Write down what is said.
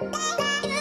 Bye-bye.